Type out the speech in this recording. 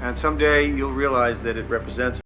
And someday you'll realize that it represents